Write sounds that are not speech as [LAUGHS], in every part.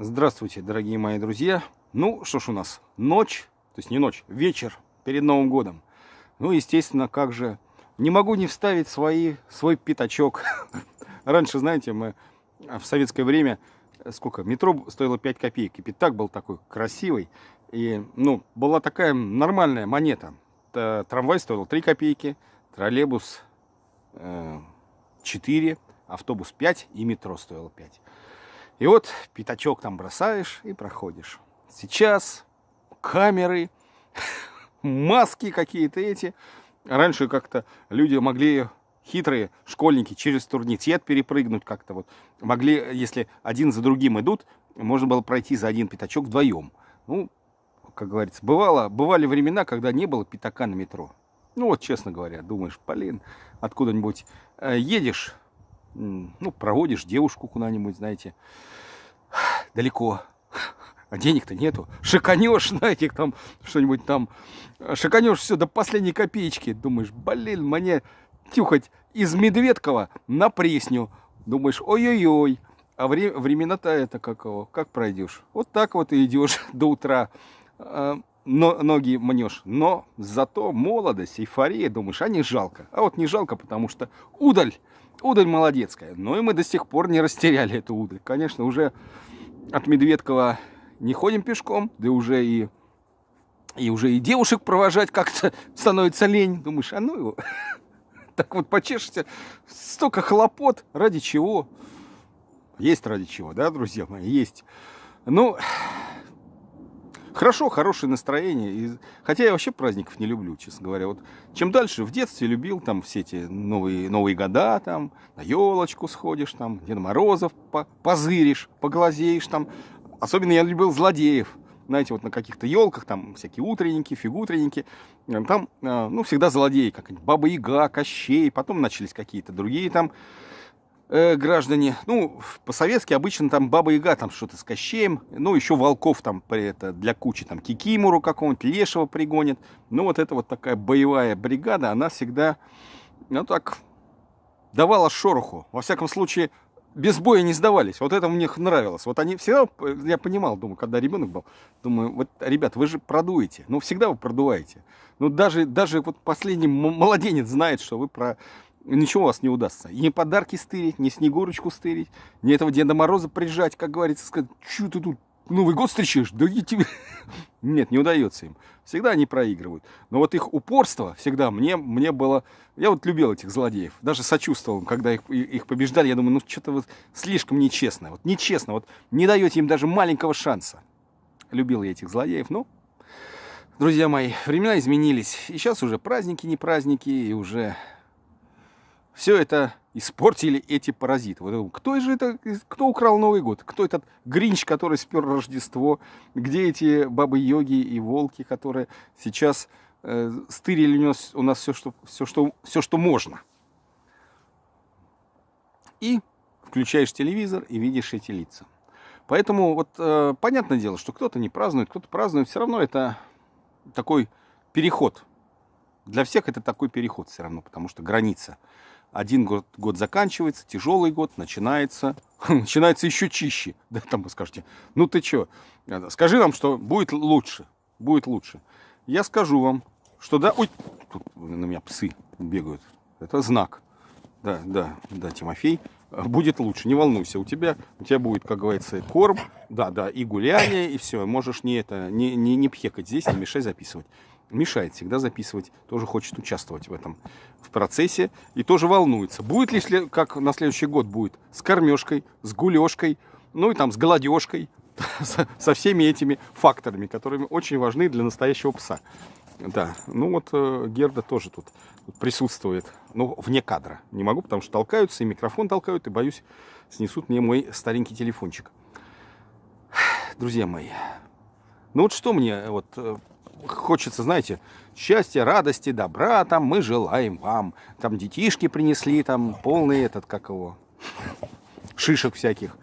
Здравствуйте, дорогие мои друзья. Ну, что ж у нас, ночь, то есть не ночь, вечер перед Новым годом. Ну, естественно, как же, не могу не вставить свои, свой пятачок. [LAUGHS] Раньше, знаете, мы в советское время, сколько, метро стоило 5 копеек, и пятак был такой красивый. И, ну, была такая нормальная монета. Трамвай стоил 3 копейки, троллейбус 4, э, автобус 5 и метро стоило 5. И вот пятачок там бросаешь и проходишь. Сейчас камеры, [LAUGHS] маски какие-то эти. Раньше как-то люди могли хитрые школьники через турникет перепрыгнуть как-то вот. Могли, если один за другим идут, можно было пройти за один пятачок вдвоем. Ну, как говорится, бывало, бывали времена, когда не было пятака на метро. Ну вот, честно говоря, думаешь, блин, откуда-нибудь э, едешь, ну, проводишь девушку куда-нибудь, знаете, далеко, а денег-то нету. Шиканешь, [LAUGHS] знаете, там что-нибудь там, шиканешь все до последней копеечки. Думаешь, блин, мне тюхать из Медведкова на Пресню. Думаешь, ой-ой-ой. А вре времена-то это какого? Как пройдешь? Вот так вот и идешь [LAUGHS] до утра. Но, ноги мнешь. Но зато молодость, эйфория, думаешь, а не жалко. А вот не жалко, потому что удаль Удаль молодецкая. Но и мы до сих пор не растеряли эту удаль. Конечно, уже от Медведкова не ходим пешком, да уже и, и уже и девушек провожать как-то становится лень. Думаешь, а ну его. [LAUGHS] Так вот почешешься, столько хлопот, ради чего? Есть ради чего, да, друзья мои, есть. Ну, хорошо, хорошее настроение. И, хотя я вообще праздников не люблю, честно говоря. Вот чем дальше, в детстве любил там все эти новые, новые года, там, на елочку сходишь, там, Деда Морозов по позыришь, поглазеешь там. Особенно я любил злодеев. Знаете, вот на каких-то елках, там всякие утренники, фигутренники, там, а, ну, всегда злодеи, как Баба Яга, Кощей, потом начались какие-то другие там э, граждане, ну, по-советски обычно там Баба Яга там что-то с Кощеем, ну, еще волков там это, для кучи, там, Кикимору какого-нибудь, Лешего пригонят. Ну, вот эта вот такая боевая бригада, она всегда, ну, так, давала шороху. Во всяком случае, без боя не сдавались. Вот это мне нравилось. Вот они всегда, я понимал, думаю, когда ребенок был, думаю, вот, ребят, вы же продуете. Ну, всегда вы продуваете. Ну, даже, даже вот последний младенец знает, что вы про ничего у вас не удастся. Ни подарки стырить, ни Снегурочку стырить, ни этого Деда Мороза прижать, как говорится, сказать, что ты тут Новый год встречаешь? Да и тебе... [LAUGHS] Нет, не удается им. Всегда они проигрывают. Но вот их упорство всегда мне, мне было... Я вот любил этих злодеев. Даже сочувствовал, когда их, их побеждали. Я думаю, ну что-то вот слишком нечестно. Вот нечестно. Вот не даете им даже маленького шанса. Любил я этих злодеев. Ну, друзья мои, времена изменились. И сейчас уже праздники, не праздники. И уже все это испортили эти паразиты. Вот, кто же это, кто украл Новый год? Кто этот Гринч, который спер Рождество? Где эти бабы-йоги и волки, которые сейчас э, стырили у нас, у нас все, что, все, что, все, что можно? И включаешь телевизор и видишь эти лица. Поэтому вот э, понятное дело, что кто-то не празднует, кто-то празднует. Все равно это такой переход. Для всех это такой переход все равно, потому что граница один год, год заканчивается, тяжелый год начинается, [LAUGHS] начинается еще чище. [LAUGHS] Да, там вы скажете, ну ты что, скажи нам, что будет лучше, будет лучше. Я скажу вам, что да, ой, тут на меня псы бегают, это знак. Да, да, да, Тимофей, будет лучше, не волнуйся, у тебя, у тебя будет, как говорится, корм, да, да, и гуляние, и все, можешь не это, не, не, не пхекать здесь, не мешай записывать мешает всегда записывать, тоже хочет участвовать в этом в процессе и тоже волнуется. Будет ли, как на следующий год будет, с кормежкой, с гулешкой, ну и там с голодежкой, [LAUGHS] со всеми этими факторами, которые очень важны для настоящего пса. Да, ну вот э, Герда тоже тут, присутствует, но вне кадра. Не могу, потому что толкаются, и микрофон толкают, и боюсь, снесут мне мой старенький телефончик. Друзья мои, ну вот что мне вот э, хочется, знаете, счастья, радости, добра, там мы желаем вам. Там детишки принесли, там полный этот, как его, шишек всяких.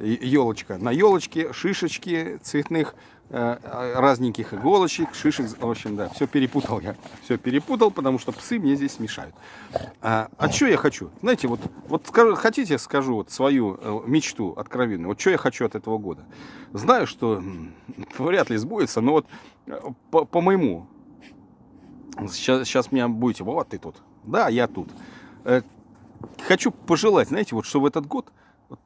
Елочка. На елочке шишечки цветных э, разненьких иголочек, шишек, в общем, да, все перепутал я, все перепутал, потому что псы мне здесь мешают. А, а что я хочу? Знаете, вот, вот скажу, хотите, скажу вот свою э, мечту откровенную, вот что я хочу от этого года? Знаю, что вряд ли сбудется, но вот э, по, по моему, сейчас, сейчас меня будете, вот ты тут, да, я тут. Хочу пожелать, знаете, вот чтобы этот год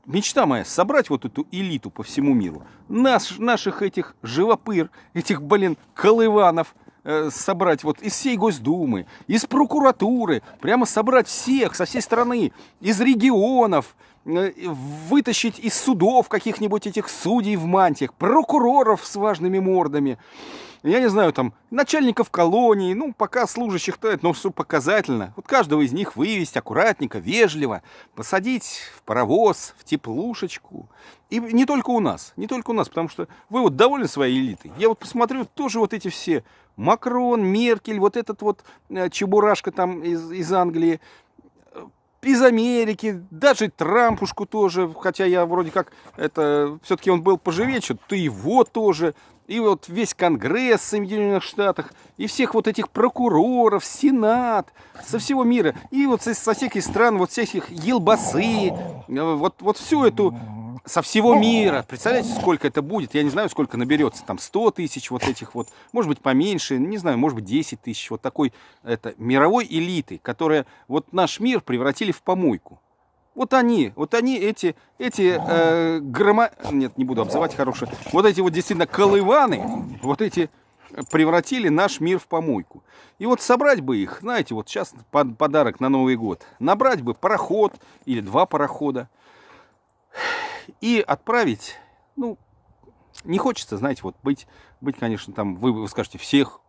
мечта моя собрать вот эту элиту по всему миру. Наш, наших этих живопыр, этих, блин, колыванов э, собрать вот из всей Госдумы, из прокуратуры, прямо собрать всех со всей страны, из регионов, вытащить из судов каких-нибудь этих судей в мантиях, прокуроров с важными мордами, я не знаю, там, начальников колонии, ну, пока служащих то но все показательно. Вот каждого из них вывести аккуратненько, вежливо, посадить в паровоз, в теплушечку. И не только у нас, не только у нас, потому что вы вот довольны своей элитой. Я вот посмотрю, тоже вот эти все, Макрон, Меркель, вот этот вот э, чебурашка там из, из Англии, э, из Америки, даже Трампушку тоже, хотя я вроде как, это, все-таки он был поживее, что-то его тоже, и вот весь Конгресс в Соединенных Штатах, и всех вот этих прокуроров, Сенат, со всего мира, и вот со, со всех стран, вот всех их елбасы, вот, вот всю эту, со всего мира. Представляете, сколько это будет? Я не знаю, сколько наберется, там 100 тысяч вот этих вот, может быть поменьше, не знаю, может быть 10 тысяч, вот такой, это, мировой элиты, которая вот наш мир превратили в помойку. Вот они, вот они, эти, эти э, грома... Нет, не буду обзывать хорошие. Вот эти вот действительно колываны, вот эти превратили наш мир в помойку. И вот собрать бы их, знаете, вот сейчас подарок на Новый год. Набрать бы пароход или два парохода. И отправить, ну, не хочется, знаете, вот быть, быть конечно, там, вы, вы скажете, всех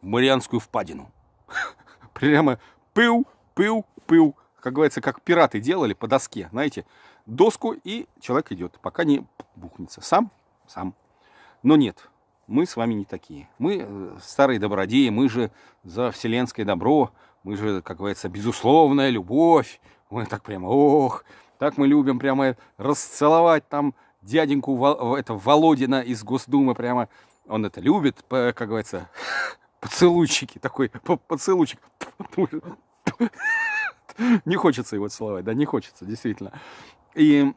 в Марианскую впадину. [LAUGHS] Прямо пыл, пыл, пыл как говорится, как пираты делали по доске, знаете, доску, и человек идет, пока не бухнется. Сам? Сам. Но нет, мы с вами не такие. Мы э, старые добродеи, мы же за вселенское добро, мы же, как говорится, безусловная любовь. Мы так прямо, ох, так мы любим прямо расцеловать там дяденьку это, Володина из Госдумы, прямо он это любит, как говорится, [LAUGHS] поцелуйчики, такой поцелуйчик. [LAUGHS] не хочется его целовать, да, не хочется, действительно. И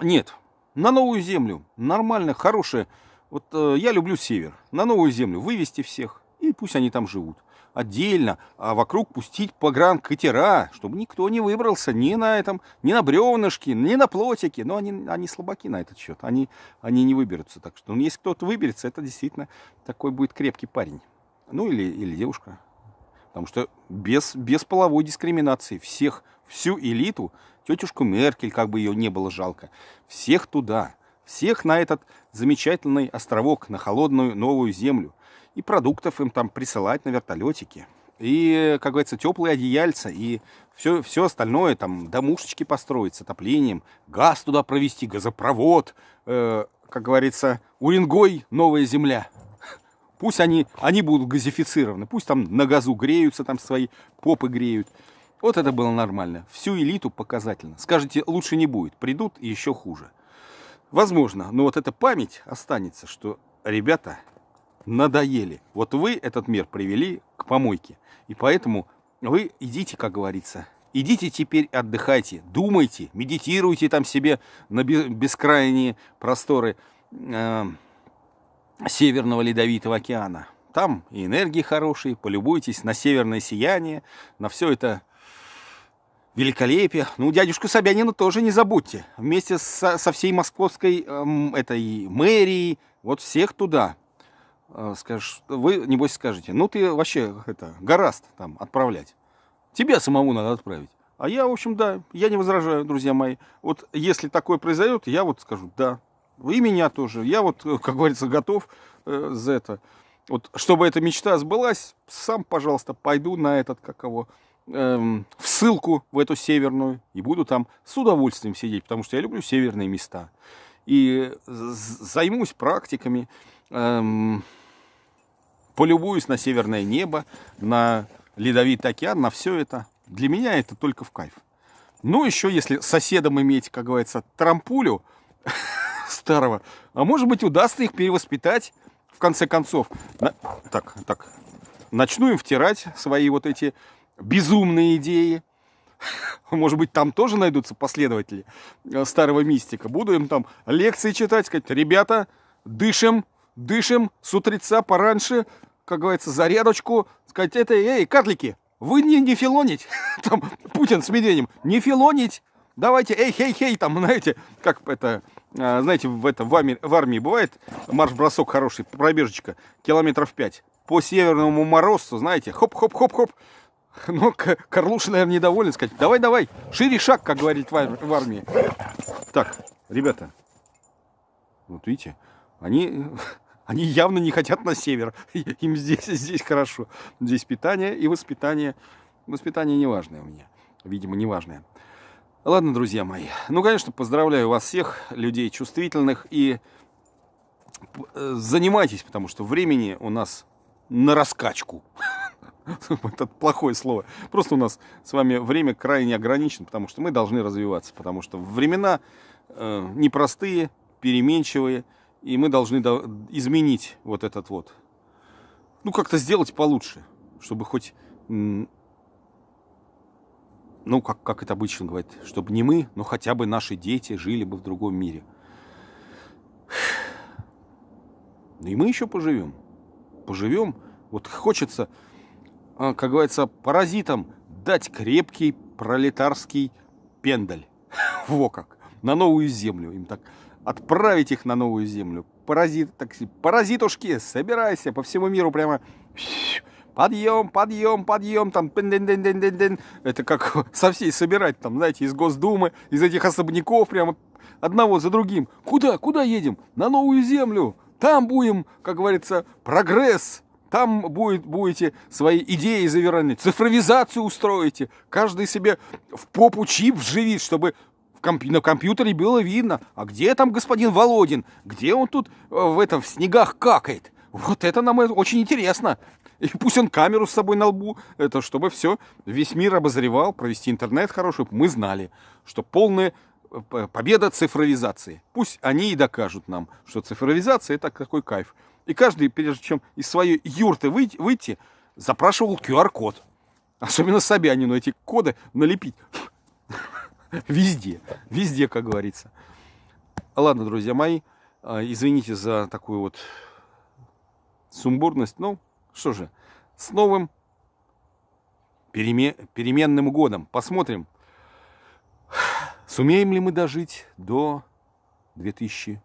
нет, на новую землю, нормально, хорошее. Вот э, я люблю север. На новую землю вывести всех, и пусть они там живут. Отдельно, а вокруг пустить погран катера, чтобы никто не выбрался ни на этом, ни на бревнышке, ни на плотике. Но они, они слабаки на этот счет, они, они не выберутся. Так что, ну, если кто-то выберется, это действительно такой будет крепкий парень. Ну, или, или девушка. Потому что без, без половой дискриминации всех, всю элиту, тетюшку Меркель, как бы ее не было жалко, всех туда, всех на этот замечательный островок, на холодную новую землю. И продуктов им там присылать на вертолетике. И, как говорится, теплые одеяльца, и все, все остальное, там, домушечки построить с отоплением, газ туда провести, газопровод, э, как говорится, Уренгой, новая земля. Пусть они, они будут газифицированы, пусть там на газу греются, там свои попы греют. Вот это было нормально. Всю элиту показательно. Скажите, лучше не будет. Придут и еще хуже. Возможно, но вот эта память останется, что ребята надоели. Вот вы этот мир привели к помойке. И поэтому вы идите, как говорится, идите теперь отдыхайте, думайте, медитируйте там себе на бескрайние просторы эм, Северного Ледовитого океана. Там и энергии хорошие, полюбуйтесь на северное сияние, на все это великолепие. Ну, дядюшку Собянина тоже не забудьте. Вместе со, со всей московской эм, этой мэрией, вот всех туда. Э, скажешь, вы, небось, скажете, ну ты вообще это, гораст там отправлять. Тебя самому надо отправить. А я, в общем, да, я не возражаю, друзья мои. Вот если такое произойдет, я вот скажу, да, и меня тоже. Я вот, как говорится, готов э, за это. Вот, чтобы эта мечта сбылась, сам, пожалуйста, пойду на этот, как его, эм, в ссылку в эту северную и буду там с удовольствием сидеть, потому что я люблю северные места. И займусь практиками, эм, полюбуюсь на северное небо, на ледовитый океан, на все это. Для меня это только в кайф. Ну, еще если соседом иметь, как говорится, трампулю, [LAUGHS] старого. А может быть, удастся их перевоспитать в конце концов. На... Так, так. Начну им втирать свои вот эти безумные идеи. [LAUGHS] Может быть, там тоже найдутся последователи э, старого мистика. Буду им там лекции читать, сказать, ребята, дышим, дышим с утреца пораньше, как говорится, зарядочку, сказать, это, эй, карлики, вы не, не филонить, [LAUGHS] там, Путин с Медведем, не филонить, давайте, эй, хей, хей, там, [LAUGHS] знаете, как это, а, знаете, в, это, в, армии, в армии бывает марш-бросок хороший, пробежечка, километров 5, по северному морозцу, знаете, хоп-хоп-хоп-хоп, [LAUGHS] но Карлуша, наверное, недоволен, сказать, давай, давай, шире шаг, как говорит в армии. Так, ребята, вот видите, они, они явно не хотят на север, [LAUGHS] им здесь, здесь хорошо, здесь питание и воспитание, воспитание неважное у меня, видимо, неважное. Ладно, друзья мои. Ну, конечно, поздравляю вас всех, людей чувствительных. И э, занимайтесь, потому что времени у нас на раскачку. [LAUGHS] Это плохое слово. Просто у нас с вами время крайне ограничено, потому что мы должны развиваться. Потому что времена э, непростые, переменчивые. И мы должны изменить вот этот вот. Ну, как-то сделать получше. Чтобы хоть ну, как, как это обычно говорят, чтобы не мы, но хотя бы наши дети жили бы в другом мире. [SIGHS] Ну и мы еще поживем. Поживем. Вот хочется, а, как говорится, паразитам дать крепкий пролетарский пендаль. [LAUGHS] Во как. На новую землю. Им так отправить их на новую землю. Паразит, так, паразитушки, собирайся по всему миру прямо подъем, подъем, подъем, там, это как [LAUGHS] со всей собирать, там, знаете, из Госдумы, из этих особняков, прямо одного за другим. Куда, куда едем? На новую землю. Там будем, как говорится, прогресс. Там будет, будете свои идеи завернуть, цифровизацию устроите. Каждый себе в попу чип вживит, чтобы комп на компьютере было видно, а где там господин Володин, где он тут э, в этом в снегах какает. Вот это нам очень интересно. И пусть он камеру с собой на лбу, это чтобы все, весь мир обозревал, провести интернет хороший, мы знали, что полная э, победа цифровизации. Пусть они и докажут нам, что цифровизация это такой кайф. И каждый, прежде чем из своей юрты выйти, выйти запрашивал QR-код. Особенно Собянину эти коды налепить. [LAUGHS] Везде, везде, как говорится. Ладно, друзья мои, а, извините за такую вот сумбурность, но что же, с новым перемен, переменным годом. Посмотрим, [SIGHS] сумеем ли мы дожить до 2000,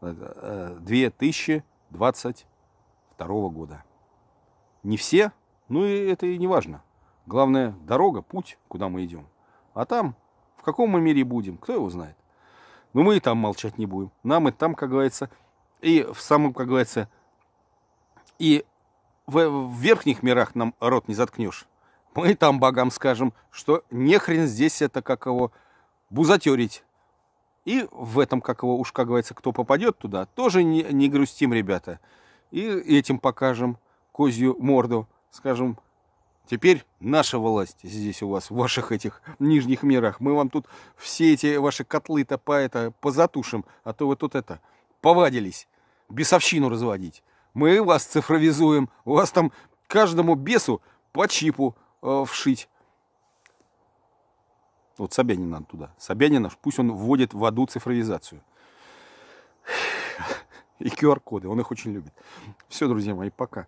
2022 года. Не все, ну и это и не важно. Главное, дорога, путь, куда мы идем. А там, в каком мы мире будем, кто его знает. Но мы и там молчать не будем. Нам и там, как говорится, и в самом, как говорится, и в, в верхних мирах нам рот не заткнешь. Мы там богам скажем, что не хрен здесь это как его бузатерить. И в этом, как его, уж как говорится, кто попадет туда, тоже не, не грустим, ребята. И этим покажем козью морду. Скажем, теперь наша власть здесь у вас, в ваших этих нижних мирах. Мы вам тут все эти ваши котлы-то по это, позатушим, а то вы тут это, повадились бесовщину разводить мы вас цифровизуем, у вас там каждому бесу по чипу э, вшить. Вот Собянин туда. Собянина, пусть он вводит в аду цифровизацию. И QR-коды, он их очень любит. Все, друзья мои, пока.